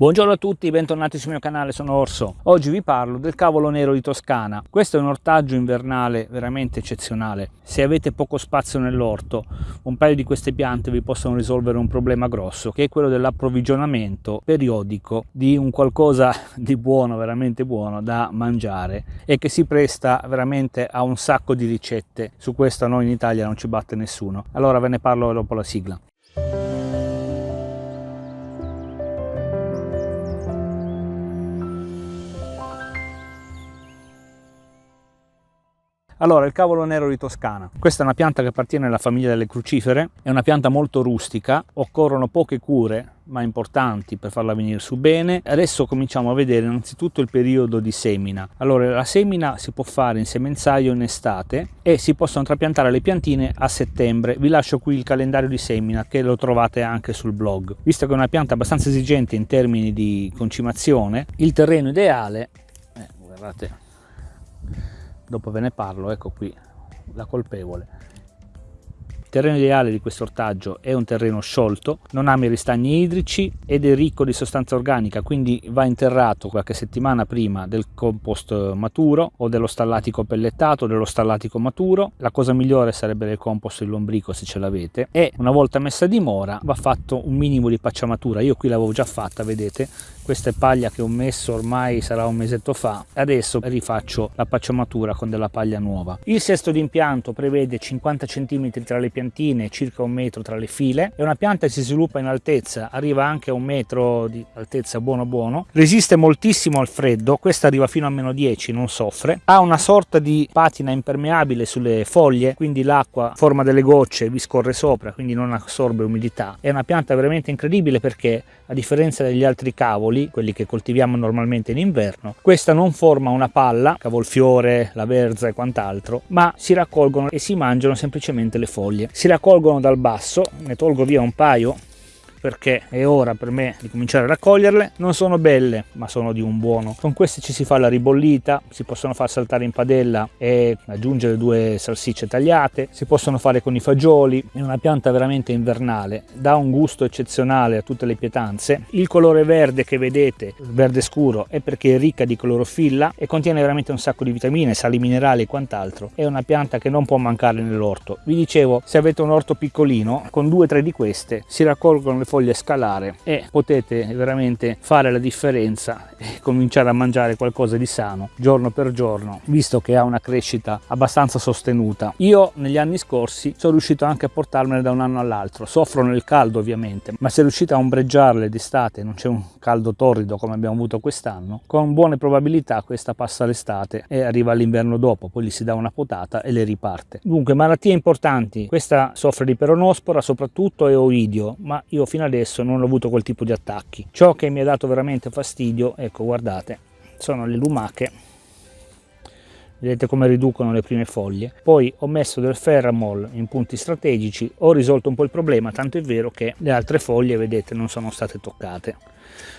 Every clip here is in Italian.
Buongiorno a tutti, bentornati sul mio canale, sono Orso. Oggi vi parlo del cavolo nero di Toscana. Questo è un ortaggio invernale veramente eccezionale. Se avete poco spazio nell'orto, un paio di queste piante vi possono risolvere un problema grosso, che è quello dell'approvvigionamento periodico di un qualcosa di buono, veramente buono, da mangiare e che si presta veramente a un sacco di ricette. Su questo noi in Italia non ci batte nessuno. Allora ve ne parlo dopo la sigla. Allora, il cavolo nero di Toscana. Questa è una pianta che appartiene alla famiglia delle crucifere, è una pianta molto rustica, occorrono poche cure ma importanti per farla venire su bene. Adesso cominciamo a vedere innanzitutto il periodo di semina. Allora, la semina si può fare in semenzaio in estate e si possono trapiantare le piantine a settembre. Vi lascio qui il calendario di semina che lo trovate anche sul blog. Visto che è una pianta abbastanza esigente in termini di concimazione, il terreno ideale, eh, guardate, dopo ve ne parlo, ecco qui la colpevole. Il terreno ideale di questo ortaggio è un terreno sciolto, non ama i ristagni idrici ed è ricco di sostanza organica, quindi va interrato qualche settimana prima del compost maturo o dello stallatico pellettato o dello stallatico maturo. La cosa migliore sarebbe il compost di lombrico se ce l'avete e una volta messa a dimora va fatto un minimo di pacciamatura. Io qui l'avevo già fatta, vedete, questa è paglia che ho messo ormai sarà un mesetto fa adesso rifaccio la pacciamatura con della paglia nuova il sesto d'impianto prevede 50 cm tra le piantine circa un metro tra le file è una pianta che si sviluppa in altezza arriva anche a un metro di altezza buono buono resiste moltissimo al freddo questa arriva fino a meno 10 non soffre ha una sorta di patina impermeabile sulle foglie quindi l'acqua forma delle gocce vi scorre sopra quindi non assorbe umidità è una pianta veramente incredibile perché a differenza degli altri cavoli, quelli che coltiviamo normalmente in inverno, questa non forma una palla, cavolfiore, la verza e quant'altro, ma si raccolgono e si mangiano semplicemente le foglie. Si raccolgono dal basso, ne tolgo via un paio perché è ora per me di cominciare a raccoglierle. Non sono belle ma sono di un buono. Con queste ci si fa la ribollita si possono far saltare in padella e aggiungere due salsicce tagliate si possono fare con i fagioli. È una pianta veramente invernale dà un gusto eccezionale a tutte le pietanze. Il colore verde che vedete verde scuro è perché è ricca di clorofilla e contiene veramente un sacco di vitamine sali minerali e quant'altro. È una pianta che non può mancare nell'orto. Vi dicevo se avete un orto piccolino con due o tre di queste si raccolgono le foglie scalare e potete veramente fare la differenza e cominciare a mangiare qualcosa di sano giorno per giorno visto che ha una crescita abbastanza sostenuta. Io negli anni scorsi sono riuscito anche a portarmene da un anno all'altro. Soffro nel caldo ovviamente ma se riuscite a ombreggiarle d'estate non c'è un caldo torrido come abbiamo avuto quest'anno con buone probabilità questa passa l'estate e arriva l'inverno dopo poi gli si dà una potata e le riparte. Dunque malattie importanti. Questa soffre di peronospora soprattutto e oidio ma io fino fino adesso non ho avuto quel tipo di attacchi. Ciò che mi ha dato veramente fastidio, ecco guardate, sono le lumache. Vedete come riducono le prime foglie. Poi ho messo del ferramol in punti strategici ho risolto un po' il problema tanto è vero che le altre foglie vedete non sono state toccate.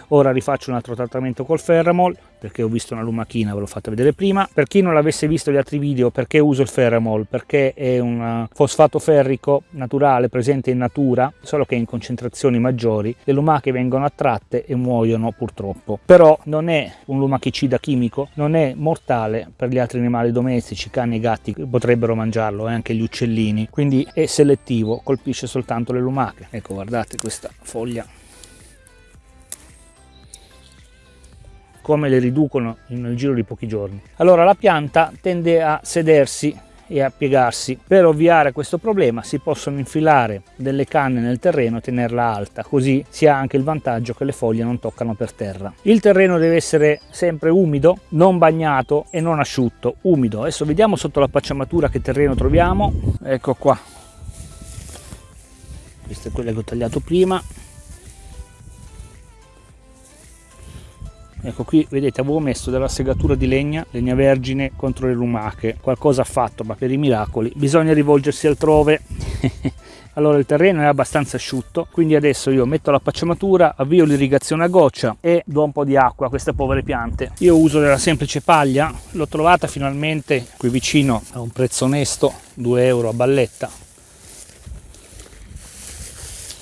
Ora rifaccio un altro trattamento col ferramol perché ho visto una lumachina ve l'ho fatta vedere prima. Per chi non l'avesse visto gli altri video perché uso il ferramol perché è un fosfato ferrico naturale presente in natura solo che in concentrazioni maggiori. Le lumache vengono attratte e muoiono purtroppo. Però non è un lumachicida chimico non è mortale per gli altri animali domestici cani e gatti potrebbero mangiarlo e anche gli uccellini. Quindi è selettivo colpisce soltanto le lumache. Ecco guardate questa foglia come le riducono nel giro di pochi giorni. Allora la pianta tende a sedersi e a piegarsi. Per ovviare a questo problema si possono infilare delle canne nel terreno e tenerla alta, così si ha anche il vantaggio che le foglie non toccano per terra. Il terreno deve essere sempre umido, non bagnato e non asciutto, umido. Adesso vediamo sotto la pacciamatura che terreno troviamo. Ecco qua. Questa è quella che ho tagliato prima. Ecco qui vedete avevo messo della segatura di legna legna vergine contro le lumache. Qualcosa ha fatto ma per i miracoli bisogna rivolgersi altrove. Allora il terreno è abbastanza asciutto quindi adesso io metto la pacciamatura avvio l'irrigazione a goccia e do un po' di acqua a queste povere piante. Io uso della semplice paglia l'ho trovata finalmente qui vicino a un prezzo onesto 2 euro a balletta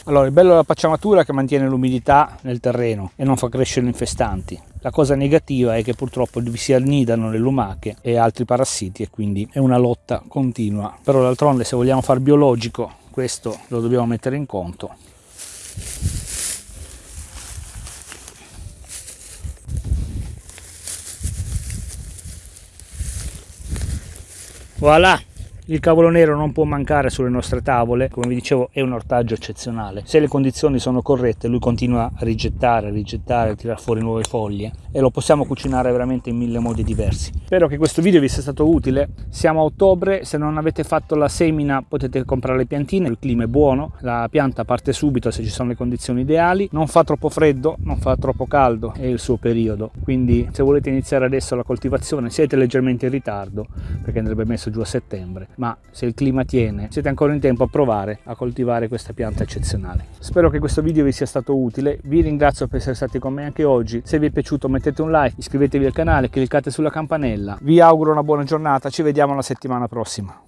Allora, il bello della pacciamatura è che mantiene l'umidità nel terreno e non fa crescere infestanti. La cosa negativa è che purtroppo vi si annidano le lumache e altri parassiti e quindi è una lotta continua. Però d'altronde se vogliamo far biologico questo lo dobbiamo mettere in conto. Voilà! Il cavolo nero non può mancare sulle nostre tavole, come vi dicevo è un ortaggio eccezionale. Se le condizioni sono corrette lui continua a rigettare, a rigettare, a tirare fuori nuove foglie. E lo possiamo cucinare veramente in mille modi diversi. Spero che questo video vi sia stato utile, siamo a ottobre, se non avete fatto la semina potete comprare le piantine, il clima è buono, la pianta parte subito se ci sono le condizioni ideali, non fa troppo freddo, non fa troppo caldo, è il suo periodo, quindi se volete iniziare adesso la coltivazione siete leggermente in ritardo perché andrebbe messo giù a settembre ma se il clima tiene siete ancora in tempo a provare a coltivare questa pianta eccezionale. Spero che questo video vi sia stato utile, vi ringrazio per essere stati con me anche oggi, se vi è piaciuto mettete un like, iscrivetevi al canale, cliccate sulla campanella, vi auguro una buona giornata, ci vediamo la settimana prossima.